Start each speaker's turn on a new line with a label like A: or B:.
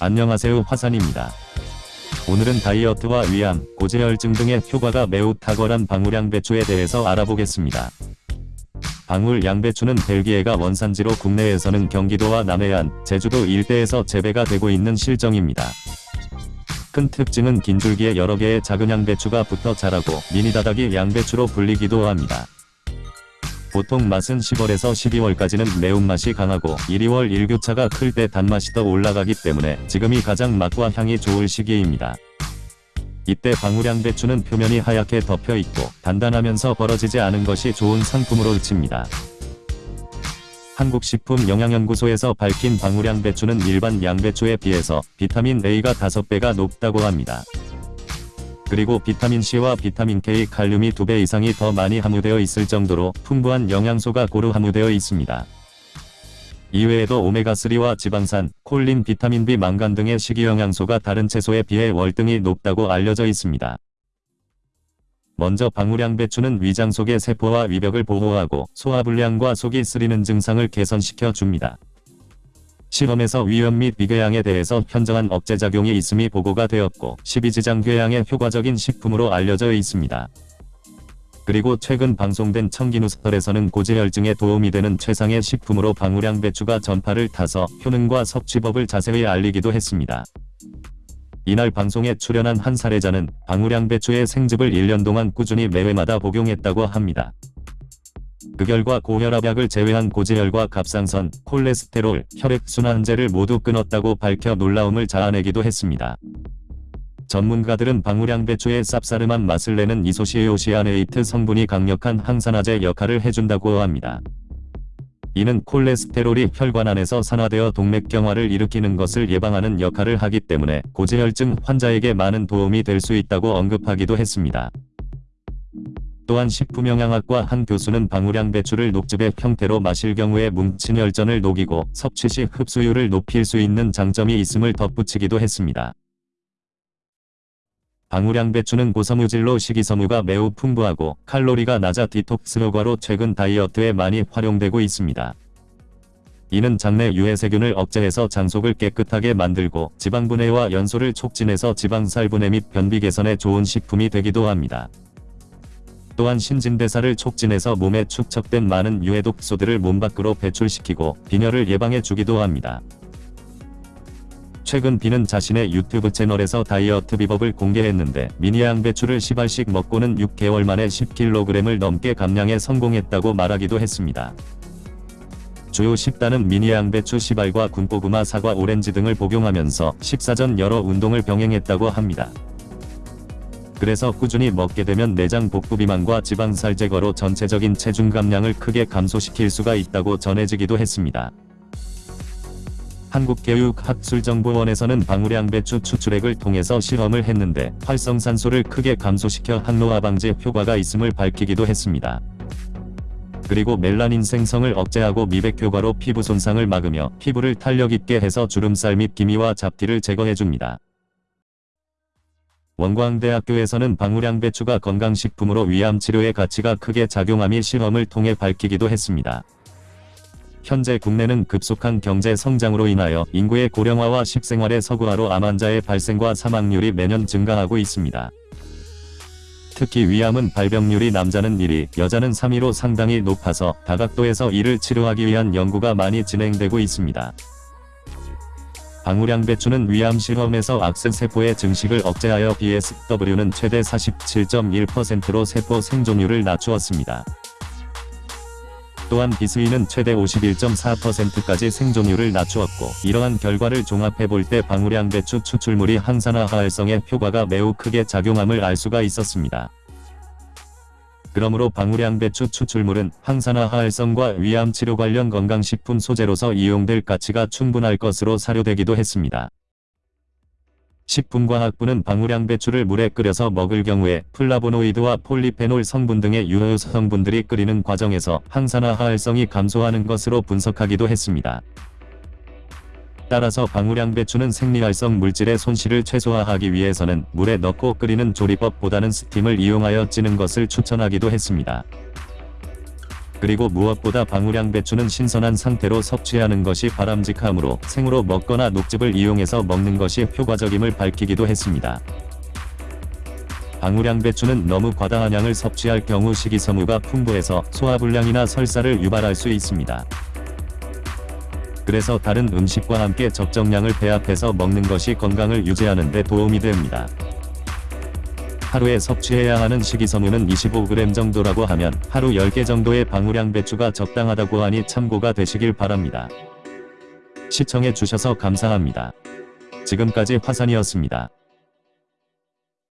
A: 안녕하세요 화산입니다. 오늘은 다이어트와 위암, 고지혈증 등의 효과가 매우 탁월한 방울양 배추에 대해서 알아보겠습니다. 방울 양배추는 벨기에가 원산지로 국내에서는 경기도와 남해안, 제주도 일대에서 재배가 되고 있는 실정입니다. 큰 특징은 긴 줄기에 여러 개의 작은 양배추가 붙어 자라고 미니다닥이 양배추로 불리기도 합니다. 보통 맛은 10월에서 12월까지는 매운맛이 강하고 1, 2월 일교차가 클 때 단맛이 더 올라가기 때문에 지금이 가장 맛과 향이 좋을 시기입니다. 이때 방울양배추는 표면이 하얗게 덮여 있고 단단하면서 벌어지지 않은 것이 좋은 상품으로 칩니다. 한국식품영양연구소에서 밝힌 방울양배추는 일반 양배추에 비해서 비타민 A가 5배가 높다고 합니다. 그리고 비타민C와 비타민K, 칼륨이 2배 이상이 더 많이 함유되어 있을 정도로 풍부한 영양소가 고루 함유되어 있습니다. 이외에도 오메가3와 지방산, 콜린, 비타민 B, 망간 등의 식이영양소가 다른 채소에 비해 월등히 높다고 알려져 있습니다. 먼저 방울양배추는 위장 속의 세포와 위벽을 보호하고 소화불량과 속이 쓰리는 증상을 개선시켜 줍니다. 실험에서 위염 및 비궤양에 대해서 현저한 억제작용이 있음이 보고가 되었고 십이지장 궤양에 효과적인 식품으로 알려져 있습니다. 그리고 최근 방송된 청기누설에서는 고지혈증에 도움이 되는 최상의 식품으로 방울양 배추가 전파를 타서 효능과 섭취법을 자세히 알리기도 했습니다. 이날 방송에 출연한 한 사례자는 방울양 배추의 생즙을 1년 동안 꾸준히 매회마다 복용했다고 합니다. 그 결과 고혈압약을 제외한 고지혈과 갑상선, 콜레스테롤, 혈액순환제를 모두 끊었다고 밝혀 놀라움을 자아내기도 했습니다. 전문가들은 방울양배추의 쌉싸름한 맛을 내는 이소시에오시아네이트 성분이 강력한 항산화제 역할을 해준다고 합니다. 이는 콜레스테롤이 혈관 안에서 산화되어 동맥경화를 일으키는 것을 예방하는 역할을 하기 때문에 고지혈증 환자에게 많은 도움이 될 수 있다고 언급하기도 했습니다. 또한 식품영양학과 한 교수는 방울양 배추를 녹즙의 형태로 마실 경우에 뭉친 혈전을 녹이고 섭취 시 흡수율을 높일 수 있는 장점이 있음을 덧붙이기도 했습니다. 방울양 배추는 고섬유질로 식이섬유가 매우 풍부하고 칼로리가 낮아 디톡스 효과로 최근 다이어트에 많이 활용되고 있습니다. 이는 장내 유해세균을 억제해서 장속을 깨끗하게 만들고 지방분해와 연소를 촉진해서 지방살분해 및 변비 개선에 좋은 식품이 되기도 합니다. 또한 신진대사를 촉진해서 몸에 축적된 많은 유해독소들을 몸 밖으로 배출시키고 빈혈을 예방해 주기도 합니다. 최근 비는 자신의 유튜브 채널에서 다이어트 비법을 공개했는데 미니 양 배추를 10알씩 먹고는 6개월 만에 10kg을 넘게 감량에 성공했다고 말하기도 했습니다. 주요 10단은 미니 양 배추 10알과 군고구마 사과 오렌지 등을 복용하면서 식사 전 여러 운동을 병행했다고 합니다. 그래서 꾸준히 먹게 되면 내장 복부 비만과 지방살 제거로 전체적인 체중 감량을 크게 감소시킬 수가 있다고 전해지기도 했습니다. 한국교육학술정보원에서는 방울양배추 추출액을 통해서 실험을 했는데 활성산소를 크게 감소시켜 항노화 방지 효과가 있음을 밝히기도 했습니다. 그리고 멜라닌 생성을 억제하고 미백 효과로 피부 손상을 막으며 피부를 탄력 있게 해서 주름살 및 기미와 잡티를 제거해줍니다. 원광대학교에서는 방울양배추가 건강식품으로 위암치료에 가치가 크게 작용함이 실험을 통해 밝히기도 했습니다. 현재 국내는 급속한 경제 성장으로 인하여 인구의 고령화와 식생활의 서구화로 암 환자의 발생과 사망률이 매년 증가하고 있습니다. 특히 위암은 발병률이 남자는 1위, 여자는 3위로 상당히 높아서 다각도에서 이를 치료하기 위한 연구가 많이 진행되고 있습니다. 방울양배추는 위암 실험에서 악세세포의 증식을 억제하여 BSW는 최대 47.1%로 세포 생존율을 낮추었습니다. 또한 비스위는 최대 51.4%까지 생존율을 낮추었고 이러한 결과를 종합해볼 때 방울양배추 추출물이 항산화 활성에 효과가 매우 크게 작용함을 알 수가 있었습니다. 그러므로 방울양배추 추출물은 항산화 활성과 위암 치료 관련 건강식품 소재로서 이용될 가치가 충분할 것으로 사료되기도 했습니다. 식품과학부는 방울양배추를 물에 끓여서 먹을 경우에 플라보노이드와 폴리페놀 성분 등의 유효 성분들이 끓이는 과정에서 항산화 활성이 감소하는 것으로 분석하기도 했습니다. 따라서 방울양배추는 생리활성 물질의 손실을 최소화하기 위해서는 물에 넣고 끓이는 조리법보다는 스팀을 이용하여 찌는 것을 추천하기도 했습니다. 그리고 무엇보다 방울양 배추는 신선한 상태로 섭취하는 것이 바람직하므로 생으로 먹거나 녹즙을 이용해서 먹는 것이 효과적임을 밝히기도 했습니다. 방울양 배추는 너무 과다한 양을 섭취할 경우 식이섬유가 풍부해서 소화불량이나 설사를 유발할 수 있습니다. 그래서 다른 음식과 함께 적정량을 배합해서 먹는 것이 건강을 유지하는 데 도움이 됩니다. 하루에 섭취해야 하는 식이섬유는 25g 정도라고 하면 하루 10개 정도의 방울양 배추가 적당하다고 하니 참고가 되시길 바랍니다. 시청해 주셔서 감사합니다. 지금까지 화산이었습니다.